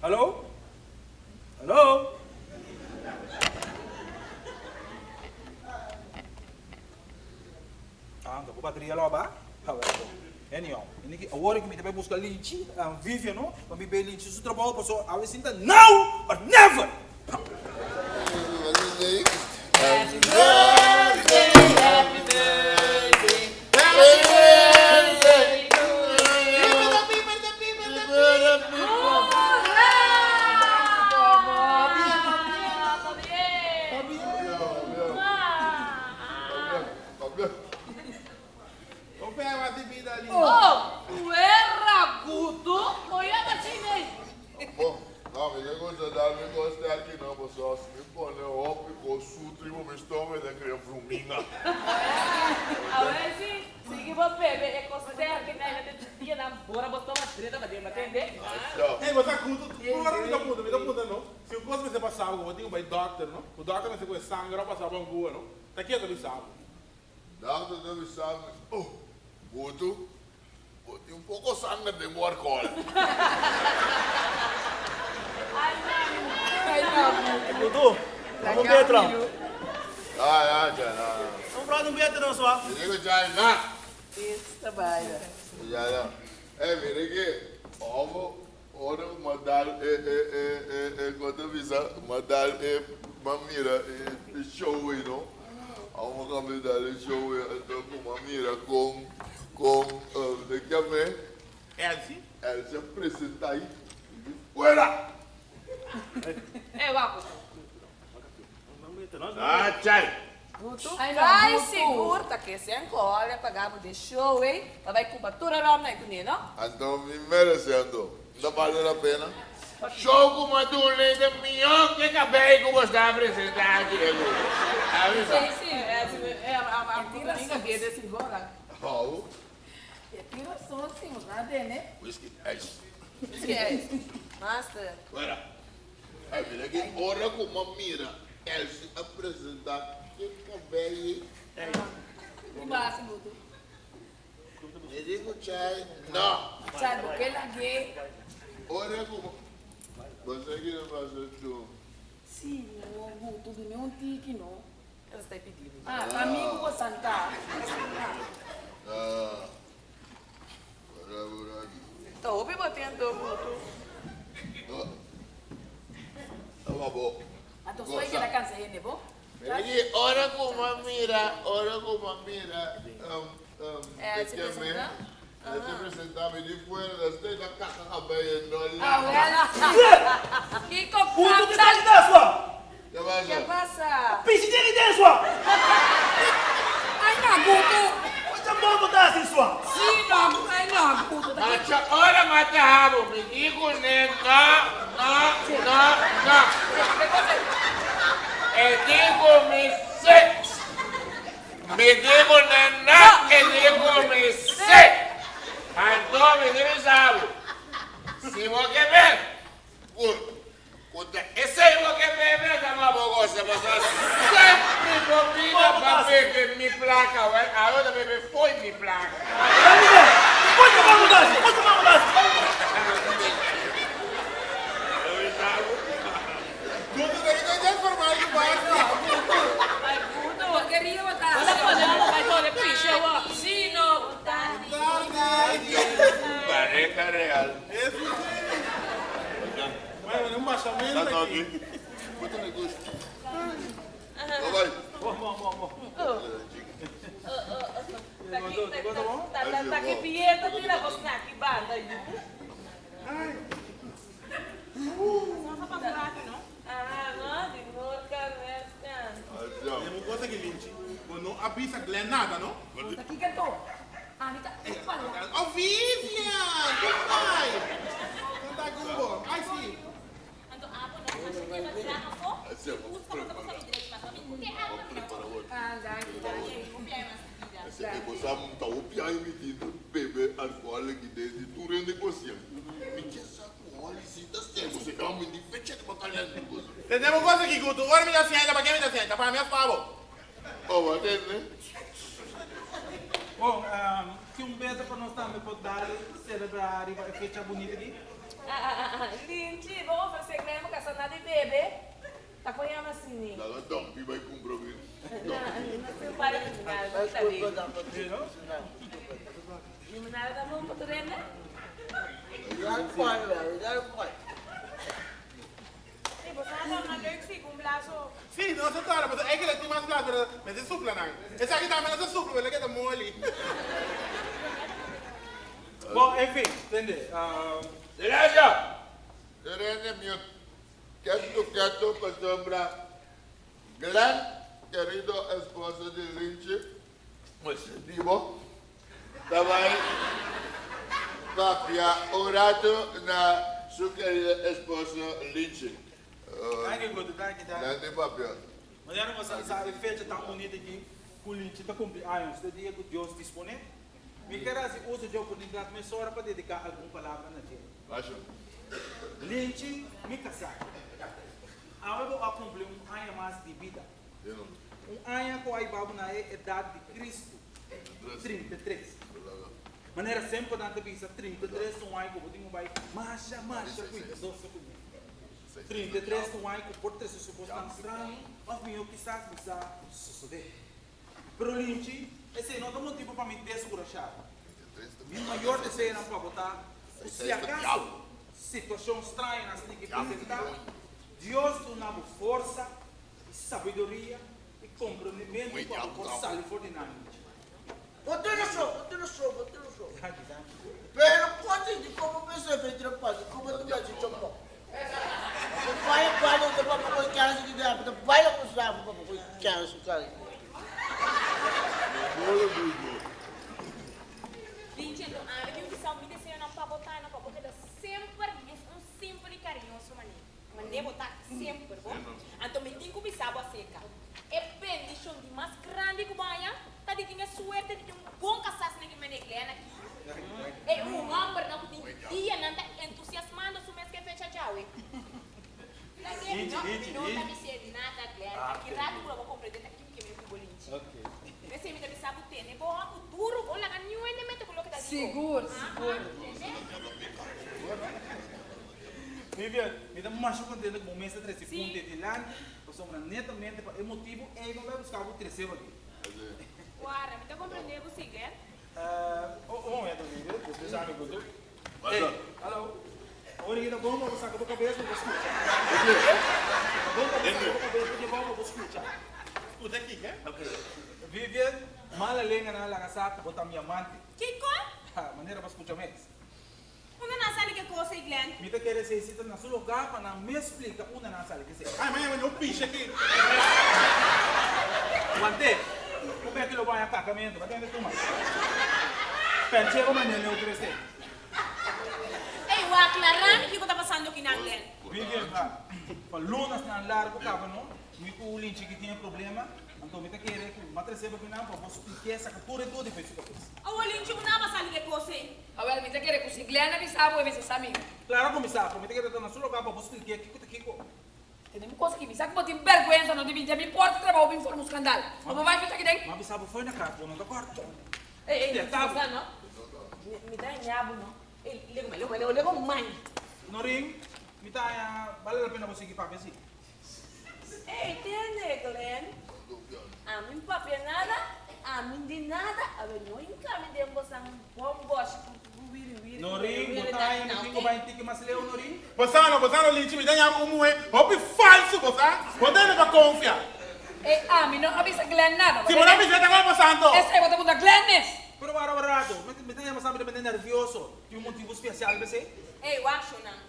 Hallo? Hallo? Ah, lá, ba? Ah, vai, bom. Anyhow, ini agora que me também busca linchi, um Vivian, no? Para me ver linchi, seu trabalho passou, a vez sinta now, but never! Na gente dia na bora botar uma treta para entender? Tchau. Ei, você acuda, agora me dá puta, me dá puta não. Se o coisa você passar algo, eu tenho um doctor, não? O doctor vai ser com sangue, não passar uma rua, não? Tá aqui eu sabe. Dá-me deve sabe. Oh, Guto, botei um pouco de sangue de morcola. Dudu, vamos ver, Trão. Ah, já, não. Vamos pra não ver, Trão, só. Digo já, não. Isso, trabalha. É, me é, é, é, é, é, quando avisa, mandar, é, mamira, é, show, aí, não? Vamos convidar o show, então, com mamira, com, com, de que é, Elsie? ela se apresenta aí. Fuera! É, Trão. Ah, tchai! Vai seguro, tá que se encolhe, pagamos de show, hein? Mas vai com batura lá, não é que não? Então, me merecendo. Não vale a pena. Show com uma turma melhor que acabei com você apresentar aqui. Sim, sim, é, assim, é a, a, a assim, que é desse embora. Oh, É tira só assim, nada, né? whisky, é isso. Que é isso? Master. Fuera! É, mira aqui, ora com uma mira. Ela se apresentar que acabei. O máximo. Não. Sabe o que ela gay? Ora com uma... Você que não faz tu. Sim, não, tudo nenhum tique, não. Ela está pedindo. Ah, amigo vou sentar. Ah. Ora, ora. Tá, ouve batendo muito. Tá bom. A tua sua igreja cansa aí, né, bom? Aqui, ora com uma mira, ora com uma mira. Um, um, É, se que me- apresentar? é se apresentar, me de fora da esteja, caca, cabelo, não Ah, lá. ela. Que Puto, que tá aqui dentro. Que vai que passa? Pisse dele dentro. Ai, Naguto. Você não botar assim, só. Sim, Naguto. Ai, Naguto. Macha, ora mata rabo, me digo né, não, não, não, não. Placa, ué. agora bebê foi me placa. Pode tomar mudança, pode tomar mudança. Tudo daí não é formado de baixo. Ai, Guto. Eu queria botar. Olha pra ela, vai olha pro chão, ó. Sim, não. Tá. Pareca real. Mas um baixamento Tá não aqui. aqui. Muito negócio. Então vai. Vamos, vamos, vamos. Tá aqui, tá, tá, tá, tá aqui, Pieta, tira você aqui, banda aí. Ah, não, de novo, cabeça. É uma coisa que linche. Quando a pizza não é nada, não? Tá aqui, cantor. Ah, me tá. Falou. Oh, Vivian! Como vai? Não tá com bom. Ai, sim. Assim, vamos preparar. Vamos preparar outro. Ah, dá, dá. Esse é que você não tá o pior medido, bebê, alcoólico dentro, tudo é negociando. Me diz essa alcoólico, se tá certo, você calma, me fecha de batalha de negócio. Tem uma coisa aqui, Guto. Ora me dá ciência, para quem me dá ciência? Para mim é favor. Oh, atende, né? Bom, um, se um beijo para nós também pode dar, celebrar a fecha bonita aqui. Ah, ah, ah, Linci, vamos fazer grama com nada de bebê. Tá apanhando assim. Dalla dompi vai com problema. Não, não se para de nada, não tá ali. Não nada da mão para tu né? E você não na leuk zie, um blazo. Sim, não se torna, mas é que ele tem mais claro, mas é supla não. Esse aqui também não é supla, ele é que é mole. Bom, enfim, entende? Ah, Silêncio! Serene mute. Quieto, quieto, para sombra. Querido esposo de Lynch, positivo, também papia rato na sua querida esposa Lynch. Thank you, good. Thank you, thank you. Grande papia. Não você sabe, fecha tão bonita aqui, com link está cumpleaños, do dia que Deus dispone. Me quero assim, uso de oportunidade, mas só para dedicar alguma palavra na dia. Acho. Lynch, me casar. Agora eu cumprir um ano mais de vida. Um ano que eu vou na idade de Cristo. 33. Maneira sempre da visa 33 um ano que eu tenho vai marcha, marcha, cuida, doce comigo. 33 um que por ter se suposto tão estranho, mas meu quizás bisa suceder. Pero Lynch, esse não é um tipo para me descurajar. Meu maior desejo era para botar, se acaso, situação estranha assim que apresentar, Deus nos dá força, sabedoria e comprometimento para forçar e fortinamente. Botei no show, botei no show, botei no show. Pero pode de como pensei feito no país, como tu vai te chupar. Vai, vai, eu vou para o cara de dar, porque vai lá para o para o cara de cara. Dicendo, ah, eu disse ao me desenho não para botar, não para botar, sempre é um simples e carinhoso. Mas nem botar sempre, bom? Então me tenho que pisar a seca. É bendição de mais grande que banha, tá de tinha suerte de um bom casas na que me neglena aqui. É um homem não tem dia, não tá entusiasmando, su mês que fecha já, ué. Não, tá me sendo nada, Glenn. Que rato para eu compreender aqui que me bolinho. Ok. Esse me deve saber ter, né? Bom, o duro, ganhou ainda mete coloca da Seguro, seguro. Vivian, me dá uma chuva dentro do momento de três segundos de lá, eu sou netamente para emotivo e não vai buscar o terceiro aqui. Guarda, me tá compreendendo o seguinte? Ah, um momento, Vivian, vocês sabem que eu alô? Olha aqui, tá bom, vou sacar a cabeça, vou escutar. Bom, vou sacar a cabeça, porque vamos, vou escutar. Escuta aqui, quer? Ok. Vivian, mala lenha na lagasata, botar minha amante. Kiko? Ha, maneira para escutar mais. Não que coisa, Glenn? Me tá querendo ser cita na sua lugar para não me explicar uma não sabe o que é. Ai, mas eu não piche aqui. Guante, como é que lo vai a casamento? Vai ter tomar. Pensei como é que eu crescer. Ei, o aclarar o que está passando aqui na Glenn. Vivian, pa, pa lunas na largo cabo, no? Me com o lynch que tinha problema, então me tá querendo que matra seba que não, para você explicar essa cultura e tudo e fez isso. A olhinho que não vai saber que coisa. Agora, me quer que se Glenn me sabe, me sabe amigo. Claro, comissário, me tá querendo na sua lugar para você explicar que que que Tem coisa que me sabe que botem vergonha, não devia me importa trabalho, me forma um escândalo. Como vai ficar aqui dentro? Mas sabe foi na carta, não da quarto. Ei, ei, Tia, não tá. tá não? Me- Me dá nhabo, não? Ei, liga, liga, liga, liga, mãe. No ring, me tá, vale a pena você ir para ver Ei, entende, Glenn? A mim papel nada, a mim de nada, a ver, não encaminhe de você um bom gosto, viri, viri. No ring, botar aí, me fico vai ter que mais leu no ring. Bosano, bosano, linchi, me dá como é. Hopi falso, bosa. Botando para confiar. Ei, a mim não avisa Glenn nada. Se você me diz que tá com santo. Esse aí, bota bunda Glenn, Pero para barato, me me tá mais sabe de nervioso, tem um motivo especial, você? Ei, eu acho não.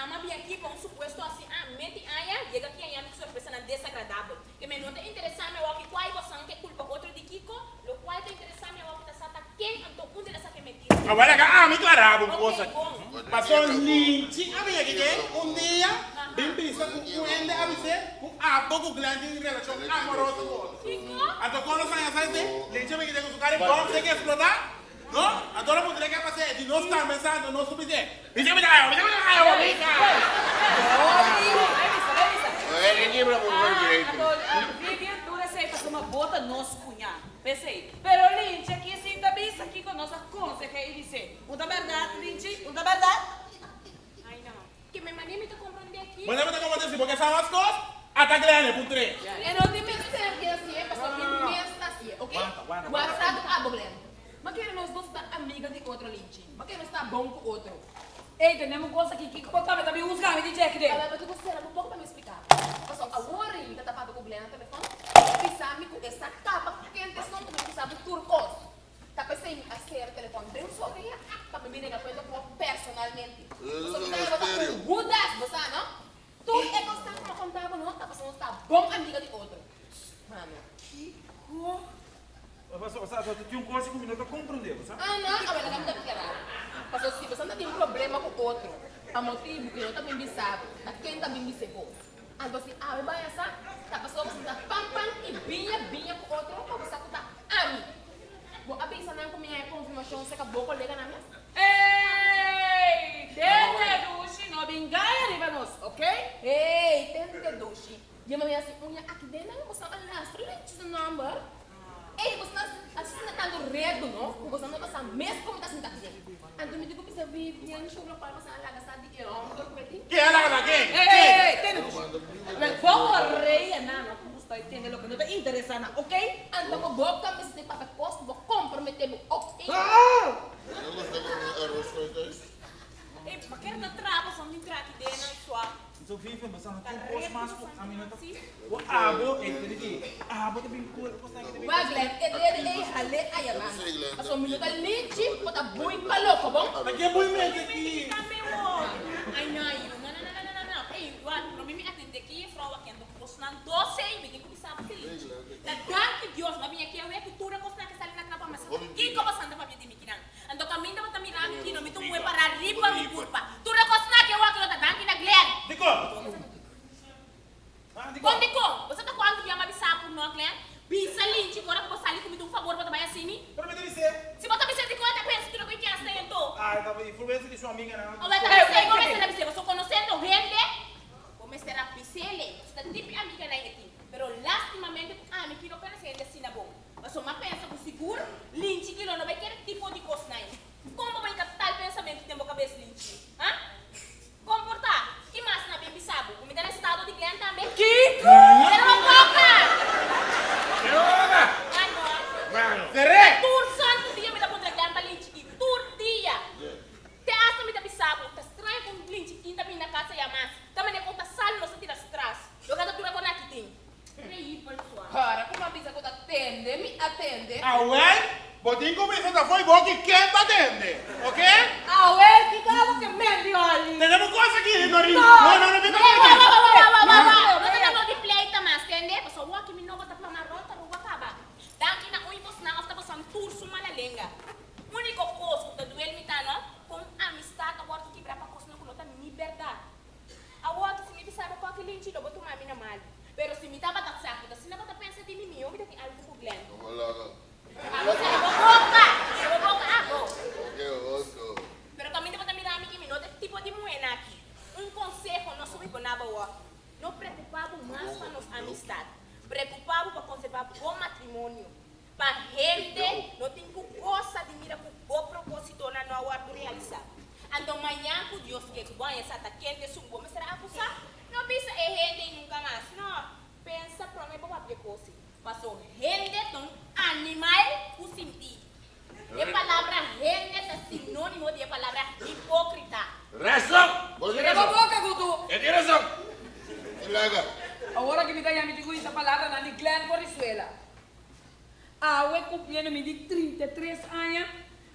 Ama vem aqui com um suposto assim, ah, mete aí, chega aqui aí, com surpresa não desagradável. Que me não te interessar, meu aqui, qual é você que culpa outro de Kiko, lo qual te interessar, meu aqui, tá sata, quem antou um dessa que meti. Agora que ah, me um coisa. bom. Passou linchi, a minha que um dia, bem pensa com o ele a você, com a pouco grande em relação amorosa. Então quando sai a sair, linchi me que com o cara bom, você quer explotar? Não? Agora eu poderia fazer, de nós estar pensando, não subir. Me chama de raio, me chama de raio, me Revisa, revisa. É, ninguém para por Vivian, tu receitas uma bota nosso cunhado. Pensei, pero Linche aqui sim bisa aqui com nossa conta que ele disse. Muda verdade, Linche, muda verdade. Ai, que me mandei me te compreender aqui. Mas não me como assim, porque são as coisas, até Glenn, por três. E não tem medo de ser que assim, é para mim mesmo assim, ok? Aguanta, aguanta, WhatsApp a Glenn. Mas que nós não está amiga de outro Lynch. Mas que não está bom com outro. Ei, temos coisa aqui que contava também os games de check dele. Agora, mas tu gostaria um pouco para me explicar. Mas a Warren está tapado com o Glenn no telefone. Pisame com essa capa quente, som que me sabe turcos. Tá pensando a ser o telefone bem sobre ela. Para me vir a coisa personalmente. Só que tá com Budas, você não? Tu é constante para contar, não? Tá passando está bom amiga de outro. Mano. Mas, você, você tinha um coisa que o menino compreendeu, sabe? Ah, não, a verdade é que era. Mas se você não tem um problema com o outro, a motivo que eu também me sabe, a quem também me cegou. Aí você, ah, vai essa, tá passando você tá pam pam e binha, binha com o outro, para você tá ami. Bom, a pensa não com minha confirmação, você acabou com a colega na minha. Ei, tende dushi, não bingaia riba nós, ok? Ei, tente dushi. E a minha assim, unha aqui dentro, você não lastro, lente do number. Ei, você não assim não tá no redo, não? Você não passa mesmo como tá sentado aqui. Então me digo que você vive, e eu não choro para você lá gastar de eu, não tô Que é lá quem? Ei, tende dushi. Vou correr, não, não está entendendo o que não está interessando, ok? Então vou ficar me sentindo para posto, vou comprometer, ok? Ei, mas quero dar trava, aqui dentro, sua. Então, vive, mas não tem um com a menina. O abo, ele diz, abo você tem que Vai, Glenn, ele é hale ayaman. Mas o minuto é bota bom? Aqui é muito mente aqui. Ai, não, não, não, não, não, não, não. Ei, Juan, para mim atender aqui, frau, aqui ando postando 12 e me que sabe feliz. Da danke Deus, aqui, ia cultura, postando que está ali na trapa, mas que como sanda para mim de mikinan. Ando caminho, também lá, aqui, não me mue para arriba, me culpa. Tu recostar que eu aqui, eu danke na Glenn. Dico! Dico! Quando digo, você tá quando me ama bisar por nós, Glenn? Bisa lynch, agora que você ali comigo um favor para trabalhar assim, Para me dizer. Se você me sente conta, pensa que não conhece então. Ah, tá influência de sua amiga, não. Vai estar pensando, como é que você conhecendo gente? Será pisele? Você tá tipo amiga na aqui. Pero lastimamente, ah, me quero conhecer gente assim na bom. Mas uma pensa com seguro,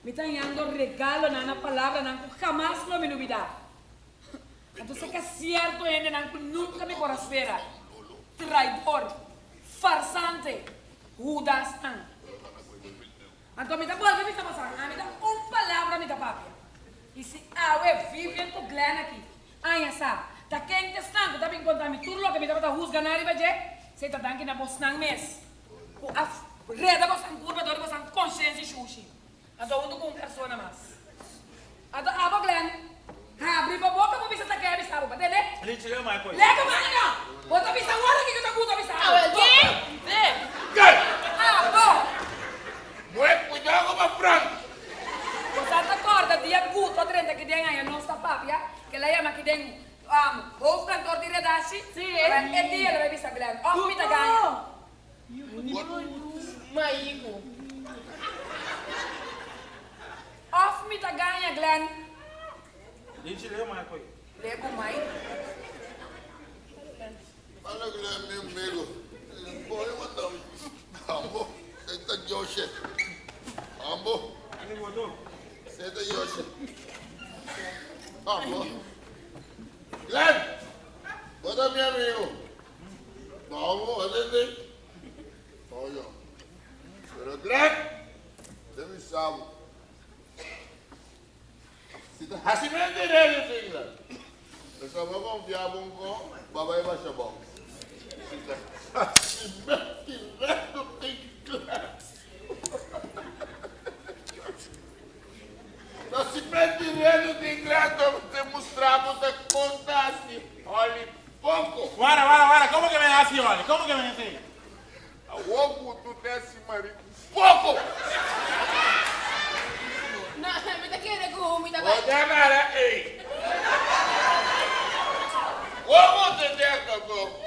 me está dando regalo na na palavra na que jamás lo me olvidar. Então, que é certo, ainda na que nunca me esperar. Traidor, farsante, Judas. ah. Então, me dá boa, me está passando. Ah, me dá uma palavra, me dá papia. E se ah, ué, vive com Glenn aqui. Já sabe. Tá quente estando, tá bem contar me tudo lo que me dá para rusgar na riba, je? Você tá dando que na bolsa não mês. O a reda com curva, dor san consciência e xuxi. Ado undo com persona mais. Ado abo Glenn. Abre a boca para ver se tá querendo sabe, para entender? Ele te leu mais coisa. Lega mais não. Bota a vista agora que eu tô com a vista. Ah, quê? Gai! Ah, bom. Muito cuidado com a franca! Você te acorda dia guto 30 que tem aí a nossa papia, que ela chama que tem Dashi? Si, eh? E di, alam bisa Glenn. Off mi taganya. Maigo. Off mi taganya, Glenn. Gente, lê mais coisa. Lego mai. Fala Guilherme, meu amigo. Boy, mandar um. Ambo, senta Yoshi. Ambo, Ele botou? senta Yoshi. Ambo. Glenn, bota meu amigo. Vamos, olha Olha. Pero Glenn, deve saber. Se tá assim mesmo direito, Glenn. Só vou confiar um com babai vai ser bom. Se tá assim mesmo direito, Glenn. Tá se perdendo de ingrato, te mostramos de contasse. Olha, pouco. Guarda, guarda, guarda, ¿cómo que me das así, vale? ¿Cómo que me así? A oco tu desce marido. Pouco! Na, me te quiere con mi Vou demorar, ei. Como te deca, como?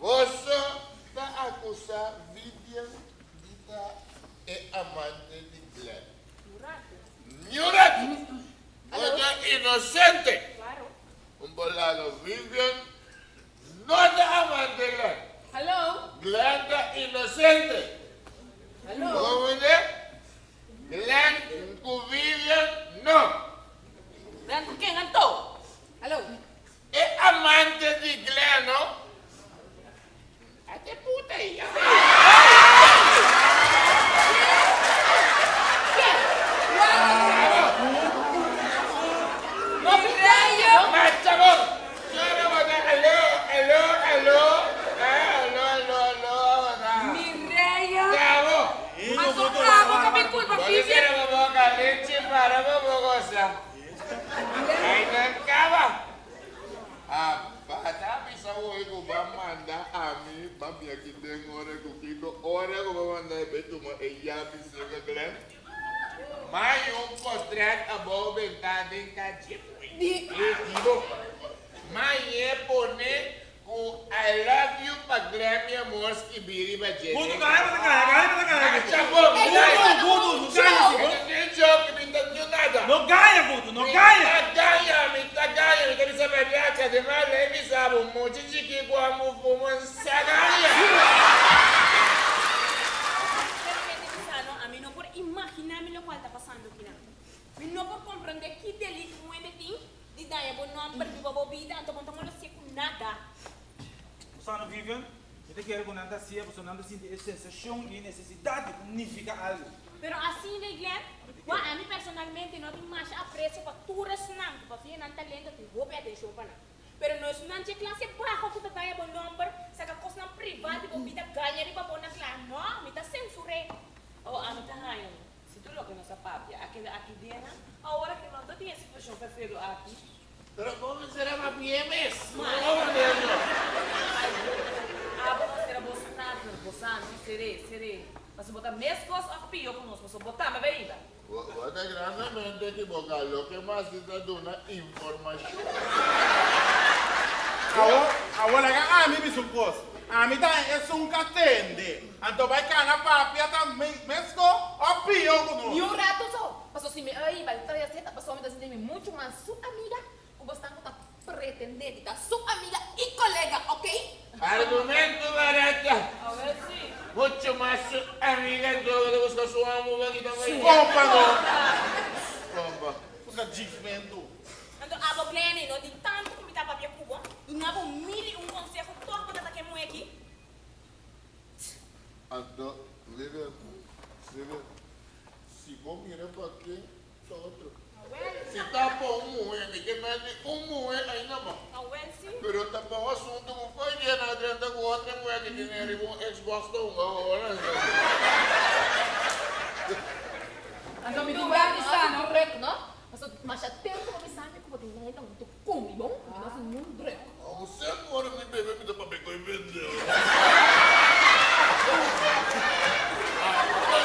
Você está a acusar Vivian Dita é amante de Glenn. Murat! Você é inocente! Claro. Um bolado Vivian não é amante de Glenn. Hello? Glenn é inocente! Hello? Vamos ver? Glenn com Vivian, não! Dan ko kaya nga to. Hello? É amante de Glenn, não? Até puta aí. No rayo! Mas, chabón, Senhora, você, alô, alô, alô, é, alô, alô, alô, alô. Mi rayo. Chabón, Ato abo kami kulpa, pode Vivian. ser uma boca leite para uma boca Aí não acaba. Ah, bata bisa hoje que vai mandar a mim, papi aqui tem hora que o Kiko, hora que vai mandar beto uma e já bisa que Glenn. Mas um portrait a boa ventana em cadeiro. E digo, mas é poner o I amor, que biri gente. Guto, cae, mata cae, cae, mata cae. Chabón, Guto, Guto, no ganha, Eu não jogo, não entendeu nada. no ganha, Guto, no ganha. Mitagaya, mitagaya, mitabisa badiacha, demais leve sabe, um monte de que como fumo sagaria. Realmente, Pisano, a mí no por imaginarme lo cual está pasando aquí. no por comprender qué delito mueve ti, de dar a no han perdido a vida, entonces no lo sé con nada. Você não Eu quero que nada seja, você não sente essa sensação e necessidade de unificar algo. Pero así de Glenn, wa, a mí personalmente no tengo más aprecio para tu resonante, para fi nan talento, te vou pedir atenção para Pero no es una clase baja que te vaya por nombre, saca cosas privadas, y vida ganha y para poner claro, no, me está censuré. Oh, a mí tayo. Si tú lo que no sabes, aquí, aquí viene, ahora que no te tienes situación perfecto aquí. Pero como será más bien mesmo? Abo não será Bolsonaro, Bolsonaro, serei, serei. Mas se botar mesmo coisa, a pior conosco, se botar, mas veída. Você grandemente equivocado, que mais está dando informação. Agora, agora, a mim me supôs. A mim tá, é um catende. Então vai cá na papia também, mesmo, ó, pio com Y un rato so, pasó si me ay, vale, todavía se pasó me decirme mucho más su amiga, o bastante para pretender, está su amiga y colega, ¿ok? Argumento barato. A ver se. Mucho más su amiga do que buscar sua amiga aqui também. Compa, não. Compa. Fica desvendo. Entonces, hablo Glenn, no di tanto que me está papia cuba, y no hago mil y un consejo, todo que te que muy aquí. Então, Vivian, Vivian, se vou mirar para aqui, só outro. Se tá bom um moe, ninguém mede um moe ainda bom. A well, sí. Pero tá bom assunto, não foi dia na adianta com outra moe que tem ali um Xbox do um agora. Ando mi duwa ni sa, no? Correcto, ¿no? Mas, mas atento para me saber como tem nada, não tô com, bom? Nós não um breco. Você agora me bebê me dá para pegar e vender.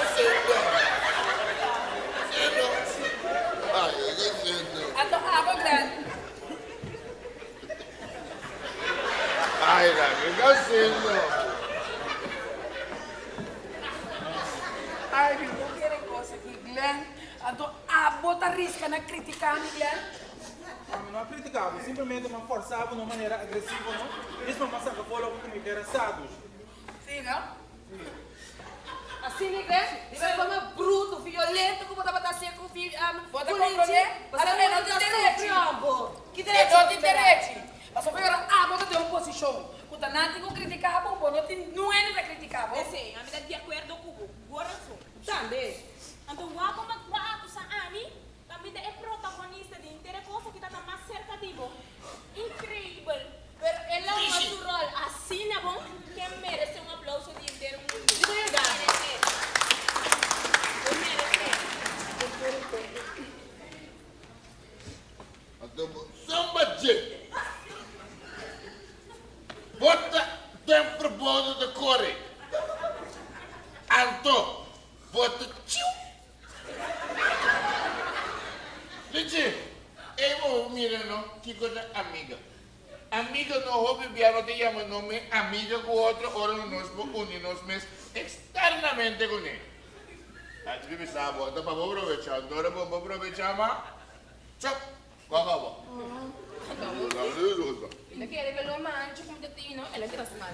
Você não. Você não. Ai, eu não. Ato abo, Glenn. Fazendo? Ai, meu, não quero coisa aqui, Glenn. A bota risca na criticar, Glenn. Não é criticável, simplesmente me forçava de uma maneira agressiva, não? Isso não passa que foi logo comigo, era sados. Sim, não? Assim, Glenn? Isso é como bruto, violento, como estava a ser com o filho. Bota com compreender? Você Você não não tem direito. Que direito não tem direito. Mas só agora, ah, bota ter uma posição. Tem que criticar, bom, bom, não tem, não é para criticar, bom. Sim, a minha de acordo com o coração. Também. Então, o como quatro sa ani, também é protagonista de inteira coisa que está mais cerca de bom. Incrível. Pero ela é natural, assim é bom, que merece um aplauso de inteiro mundo. Merece. Merece. Então, samba de. Bota tempo bom de core. Anto, bota tio. Gente, eu mira não, que coisa amiga. Amiga não houve piano te chama nome amiga com outro, ora nós unimos mas externamente com ele. A gente vive sabe, então para aproveitar, agora vamos aproveitar, mas tchau, acabou. Ele quer ver o mancho como te tino, ele quer mal.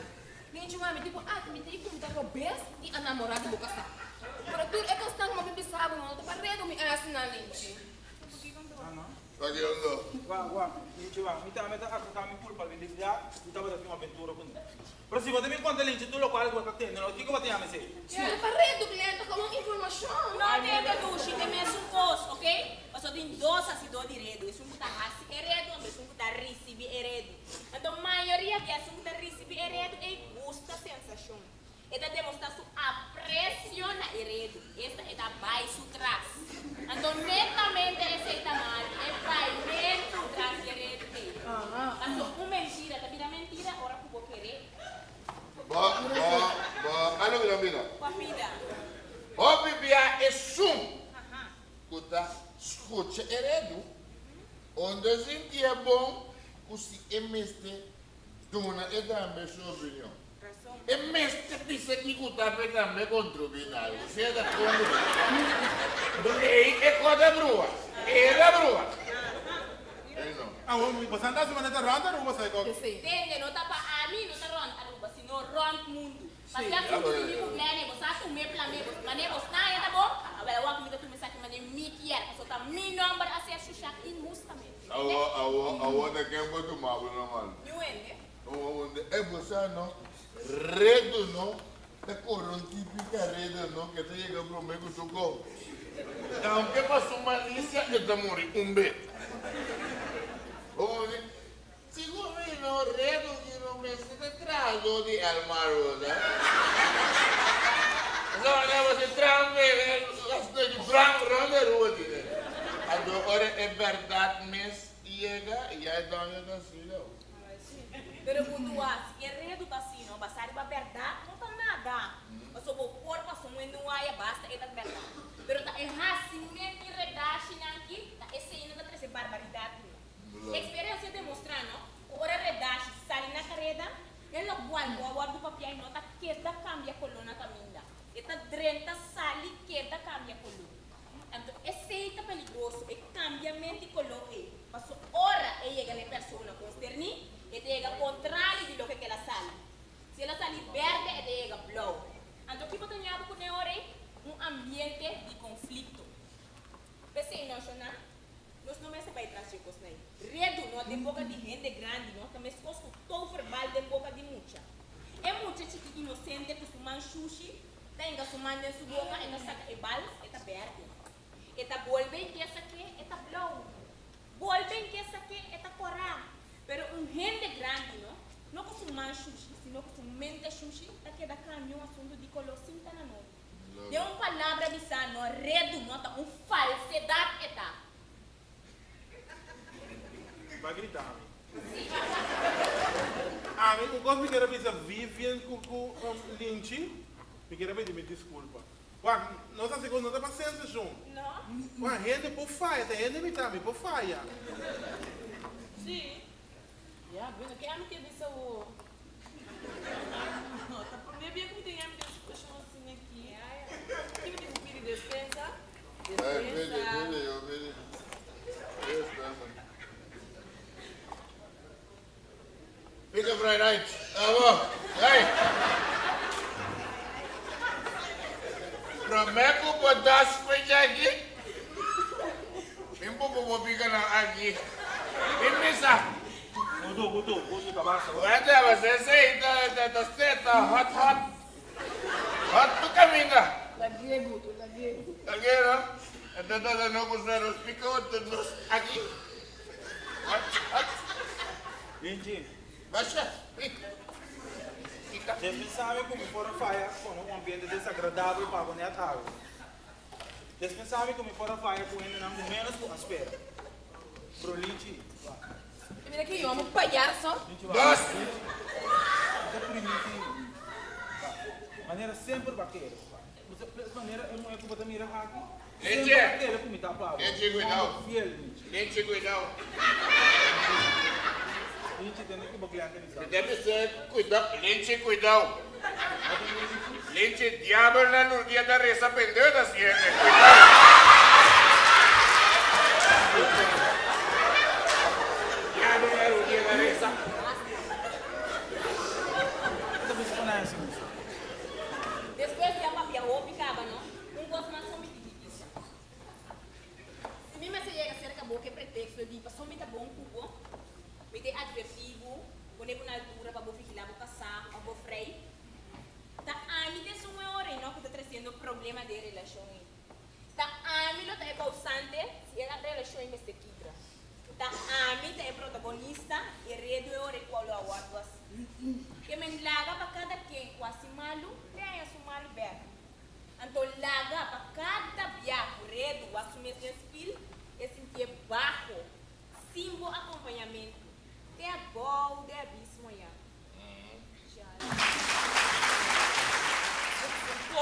Gente, mami, tipo, ah, me que me o best e a namorada do casal. Pero tu é questão como me sabe, não, tu parredo me. Ah, não? Pagando. Vá, vá, gente, vá. Me dá, me dá, me dá, me culpa, me dá, me dá, me uma aventura com Pero se você me conta, Lynch, tu local que você tem, não? O que que você tem a me dizer? Yeah, parredo, cliente, como informação. Não tem que duche, tem mesmo coisa, ok? Mas só tem dois assim, dois direito. Isso não está assim, heredo, isso não está receber heredo. Então, a maioria que assim está receber heredo é gosta sensação. Esta demonstra sua aprecio na heredo. Esta é da baixo trás. Então, netamente, essa da mal. É baimento trás de heredo. Então, uma mentira, tá vira mentira, ora que vou querer. Ba, ba, ba, ano que amiga? Com a vida. O bibia é sum. Aham. Kuta, escute heredo. Onde a gente é bom, que se emeste, dona é também sua opinião. Razão. Emeste disse que kuta pe também contribuir algo. Você é da conta. Ei, é coisa brua. É da brua. É não. Ah, você anda se maneta ronda ou você go? Entende? Não tá para a mim, não tá ron aruba, sino ron mundo. Mas Sim, se a agora- fundo de mim plane, você acha o meu plane, você mané você tá aí, tá bom? Agora eu acredito que me sabe mané me quer, você tá meu número a ser chuchar injustamente. Awo, awo, awo da quem botou mal, não mano. Não é? onde é você não redo não é coron típica redo não que te chega pro meio do gol aunque passou malícia eu te morri um beijo onde se governo redo que não me se te trago de almarosa não não você trampe as de branco ronda rua de agora é verdade mas chega e aí dá uma não Pero quando a tá assim, não, passar a verdade, não tá nada. Mas o corpo passou um não é basta é da verdade. Pero tá erracimento e redache aqui, tá esse ainda tá trazendo barbaridade. Experiência demonstrando, o hora redache sai na carreta, ele não guarda, guarda o papel e nota que da cambia coluna caminha. Eta drenta sali que da cambia coluna. Então, é perigoso, é cambiamento color. Passou hora e chega a pessoa consterni, e chega contrário de lo que ela sale. Se ela sale verde, e chega blow. Então, que você tem com hora um ambiente de conflito. Pensei, não, Shona, nós não para trás de coisas aí. Redo, não tem boca de gente grande, não, também se fosse todo verbal de boca de mucha. É mucha chique inocente que fuma sushi, tenga su mano em sua boca e não saca e bal, e tá verde. E tá volve que essa aqui, e tá blow. Volve que essa aqui, tá corá. Pero um gente grande, não? Não man sushi, sino com su mente sushi, que dá caminho um assunto de color cinta na nome. Deu uma palavra de sano, redo, nota, um falsidade, e tá. Vai gritar, amigo. Amigo, quando me quero pensar Vivian com o Lynch, me quero pedir me desculpa. Ué, nossa segunda não tem paciência, João. Não? Ué, rende por faia, tem rende me também por faia. Sim. Yeah, bueno, que ano que disse o... bem como tem amigas que puxam assim aqui. Que me tem pedir despensa? Hey, Billy, Despensa. Billy, oh, Billy. Yes, ma'am. Fica pra night. Tá bom. Prometo botar as coisas aqui. Mim po pupupiga na aqui. Imisa. Gudu, gudu, gudu kabasa. Wala, você sei, da, da, da seta, hot, hot. Hot tu caminha. Lagi guto, lagi. Lagi, no? Ito na lang ako sa hospital, ito aqui. Hot, hot. Gente, Baixa. Fica. vocês sabem como fora faia com um ambiente desagradável para a água. Vocês sabem como fora faia com ele não menos com a espera. Broliche, Mira que palhaço. vai. Dos. É primitivo. Maneira sempre de maneira é uma época da mira aqui. Sempre Gente. vaqueira como está para Gente, cuidado. Fiel, gente. Gente, cuidado. Gente, tem que baguear aquele deve ser cuidado. Lente, cuidado. Lente, diabo na no dia da reza pendeu da ciência. Cuidado. Diabo na no dia da reza. Talvez você conhece. Después de a papia ou picava, não? Um gosto mais só me diz. Se mim mas chega cerca a boca é pretexto de passou me tá bom cubo. Me dê advertivo, quando na altura para vou vigilar, vou passar, para vou freio. Tá a mim tem uma hora e não que está trazendo problema de relação. Tá a mim lo é causante se a relação é se quebra. Tá a mim tá é protagonista e redo hora qual é o ato assim. Que me laga para cada quem quase malo, tem a sua malo berro. Então laga para cada viajo redo, assumir esse espírito, e sentir baixo, símbolo acompanhamento. Tem a bom, tem a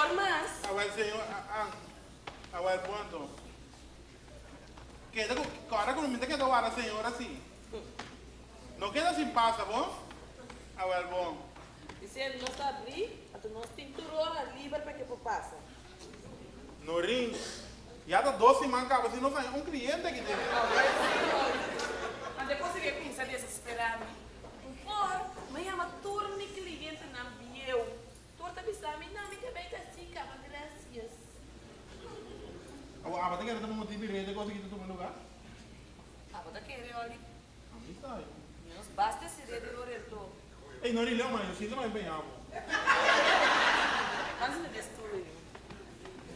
Formas. Agora, senhor, agora, quanto? Queda com, agora com me queda agora, senhor, assim. Não queda assim, passa, bom? Agora, bom. E se não está abrir, então nós pinturou a livre para que passa. No ring. Já dá 12 mancava, assim, não sai um cliente aqui dentro. Mas depois você desesperado. Por, querer, olha. Está. Menos basta esse dedo no reto. Ei, não, ele é uma, eu sinto mais empenhado. Antes de destruir.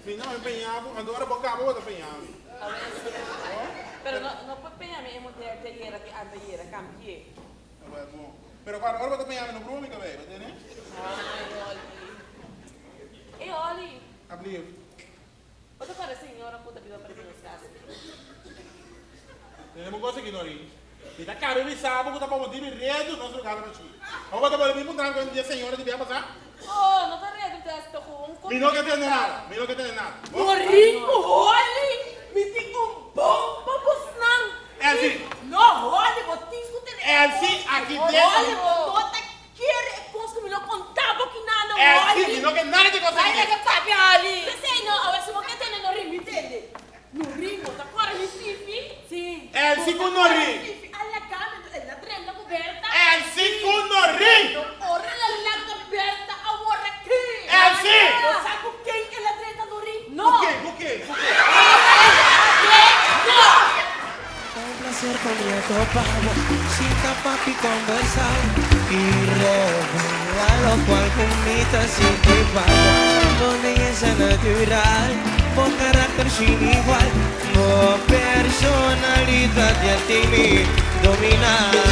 Se não empenhado, agora vou acabar outra empenhado. A ver, Pero no, no puede pegarme en monte de hiera que anda cambié. Agora, bom. Pero agora, agora vou empenhar no brume, cabelo, entendeu? Ai, olha. E olha, Abrir. outra para senhora puta vida para que nos casa. Temos coisa aqui, Nori. E tá caro, ele sabe que tá para motivo de rede, nosso lugar para ti. Vamos botar para ele, me tranco, dia senhora, devia passar. Oh, não tá redo, com um Me não quer ter nada, me não quer ter nada. Bom, Morinho, carácter sin igual, con personalidad y a ti me domina.